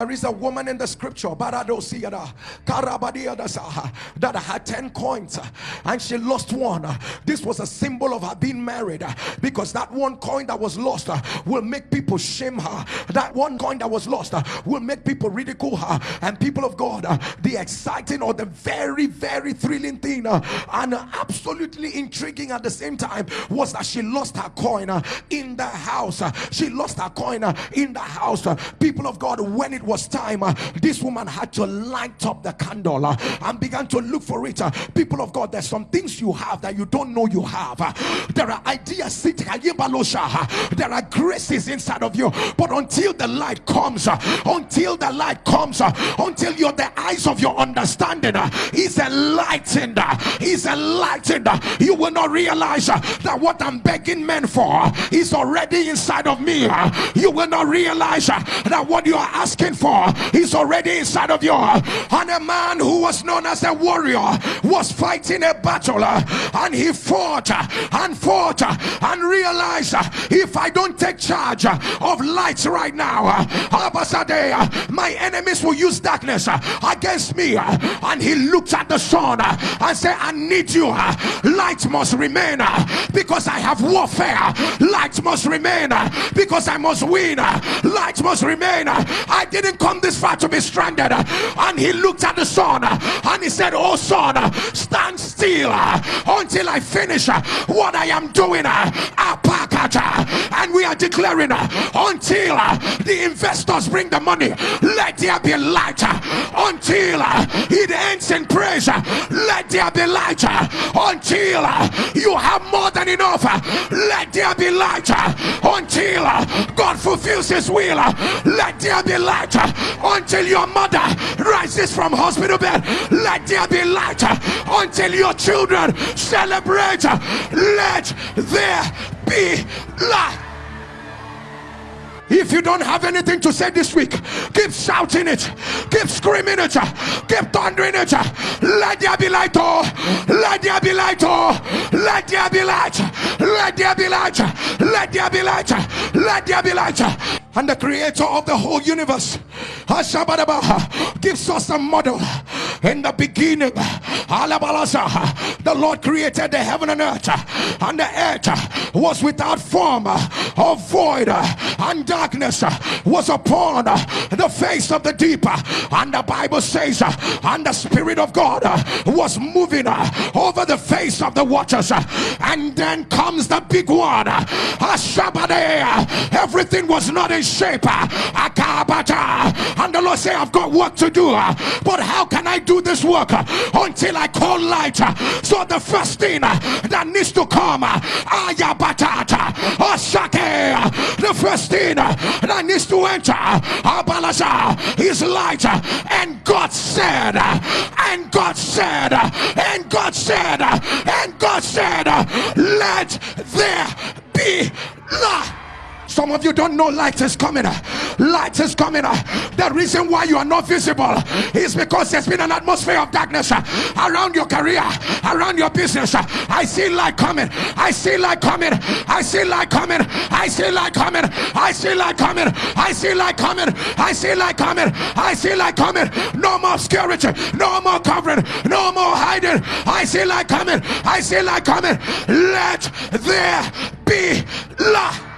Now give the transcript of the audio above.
There is a woman in the scripture that had 10 coins and she lost one. This was a symbol of her being married because that one coin that was lost will make people shame her. That one coin that was lost will make people ridicule her. And people of God, the exciting or the very, very thrilling thing and absolutely intriguing at the same time was that she lost her coin in the house. She lost her coin in the house. People of God, when it was time, uh, this woman had to light up the candle uh, and began to look for it. Uh, people of God, there's some things you have that you don't know you have. Uh, there are ideas sitting, uh, there are graces inside of you, but until the light comes, uh, until the light comes, until you're the eyes of your understanding is enlightened, is enlightened, you will not realize that what I'm begging men for is already inside of me. You will not realize that what you are asking for is already inside of you. And a man who was known as a warrior was fighting a battle and he fought and fought and realized if I don't take charge of lights right now, my enemies will use darkness against me. And he looked at the sun and said, I need you. Light must remain because I have warfare. Light must remain because I must win. Light must remain. I didn't come this far to be stranded. And he looked at the uh, and he said, Oh, sun, stand still uh, until I finish uh, what I am doing. uh, uh And we are declaring uh, until uh, the investors bring the money, let there be light. Until it ends in praise, let there be light. Until you have more than enough, let there be light. Until God fulfills his will, let there be light. uh, Until your mother rises from hospital bed, let there be light. uh, Until your children celebrate, uh, let there be light. If you don't have anything to say this week, keep shouting it, keep screaming it, keep thundering it. Let there be light, oh, let there be light, oh, let there be light, let there be light, let there be light, let there be light. And the creator of the whole universe, gives us a model. In the beginning, the Lord created the heaven and earth, uh, and the earth uh, was without form uh, or void, and darkness was upon the face of the deep. And the Bible says, and the Spirit of God was moving over the face of the waters. And then comes the big Ashabade. Everything was not in shape. And the Lord said, I've got work to do, but how can I do this work until I call light? So the first thing that needs to come, Ayabatata, Ashake, the first thing that needs to enter, Abalaza, is light. And God said, and God said, and God said, and God said, let there be light. Some of you don't know light is coming. Light is coming. The reason why you are not visible is because there's been an atmosphere of darkness around your career, around your business. I see light coming. I see light coming. I see light coming. I see light coming. I see light coming. I see light coming. I see light coming. I see light coming. No more obscurity. No more covering. No more hiding. I see light coming. I see light coming. Let there be light.